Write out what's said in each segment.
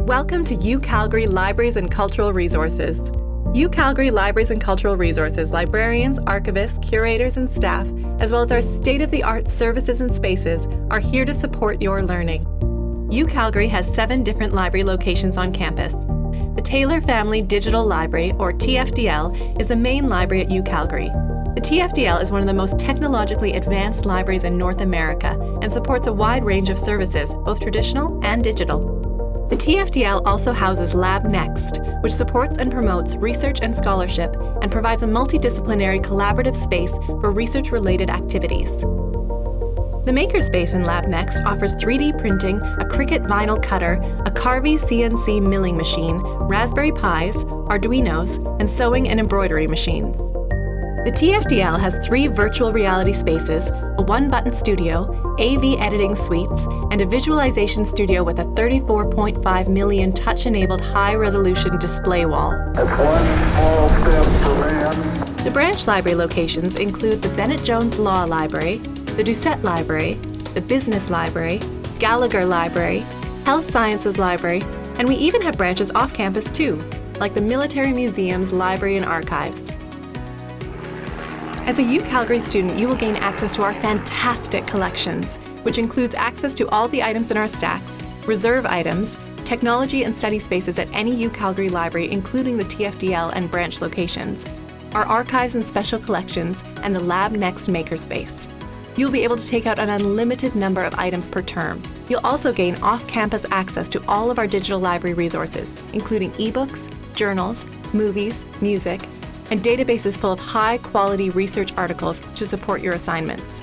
Welcome to UCalgary Libraries and Cultural Resources. UCalgary Libraries and Cultural Resources librarians, archivists, curators, and staff, as well as our state-of-the-art services and spaces, are here to support your learning. UCalgary has seven different library locations on campus. The Taylor Family Digital Library, or TFDL, is the main library at UCalgary. The TFDL is one of the most technologically advanced libraries in North America and supports a wide range of services, both traditional and digital. The TFDL also houses Lab Next, which supports and promotes research and scholarship and provides a multidisciplinary collaborative space for research-related activities. The Makerspace in Lab Next offers 3D printing, a Cricut vinyl cutter, a Carvey CNC milling machine, Raspberry Pis, Arduinos, and sewing and embroidery machines. The TFDL has three virtual reality spaces, a one-button studio, AV editing suites, and a visualization studio with a 34.5 million touch-enabled high-resolution display wall. The branch library locations include the Bennett Jones Law Library, the Doucette Library, the Business Library, Gallagher Library, Health Sciences Library, and we even have branches off campus too, like the Military Museum's Library and Archives. As a UCalgary student, you will gain access to our fantastic collections, which includes access to all the items in our stacks, reserve items, technology and study spaces at any UCalgary library, including the TFDL and branch locations, our archives and special collections, and the Lab Next Makerspace. You'll be able to take out an unlimited number of items per term. You'll also gain off-campus access to all of our digital library resources, including ebooks, journals, movies, music, and databases full of high-quality research articles to support your assignments.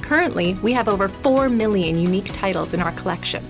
Currently, we have over 4 million unique titles in our collection.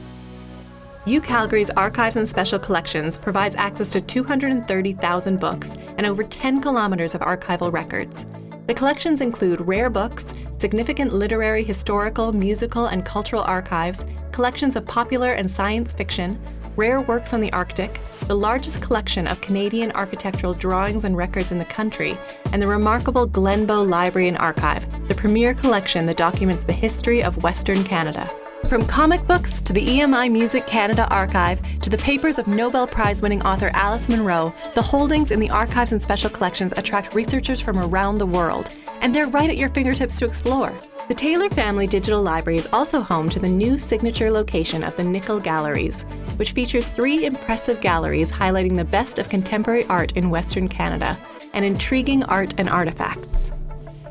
UCalgary's Archives and Special Collections provides access to 230,000 books and over 10 kilometers of archival records. The collections include rare books, significant literary, historical, musical, and cultural archives, collections of popular and science fiction, rare works on the Arctic, the largest collection of Canadian architectural drawings and records in the country, and the remarkable Glenbow Library and Archive, the premier collection that documents the history of Western Canada. From comic books to the EMI Music Canada archive to the papers of Nobel Prize winning author Alice Munro, the holdings in the archives and special collections attract researchers from around the world, and they're right at your fingertips to explore. The Taylor Family Digital Library is also home to the new signature location of the Nickel Galleries, which features three impressive galleries highlighting the best of contemporary art in Western Canada and intriguing art and artifacts.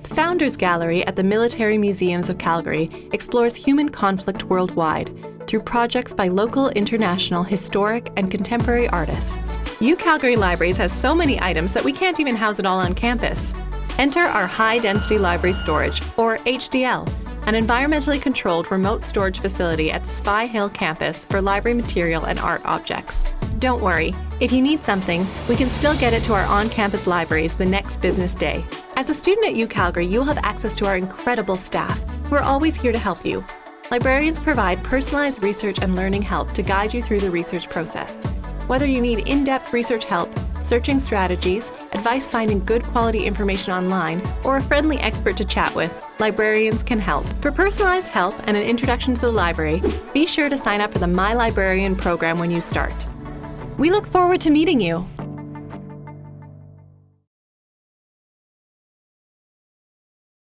The Founders Gallery at the Military Museums of Calgary explores human conflict worldwide through projects by local, international, historic, and contemporary artists. UCalgary Libraries has so many items that we can't even house it all on campus. Enter our High Density Library Storage, or HDL, an environmentally controlled remote storage facility at the Spy Hill campus for library material and art objects. Don't worry, if you need something, we can still get it to our on-campus libraries the next business day. As a student at UCalgary, you will have access to our incredible staff, who are always here to help you. Librarians provide personalized research and learning help to guide you through the research process. Whether you need in-depth research help, searching strategies, advice finding good quality information online, or a friendly expert to chat with, librarians can help. For personalized help and an introduction to the library, be sure to sign up for the My Librarian program when you start. We look forward to meeting you.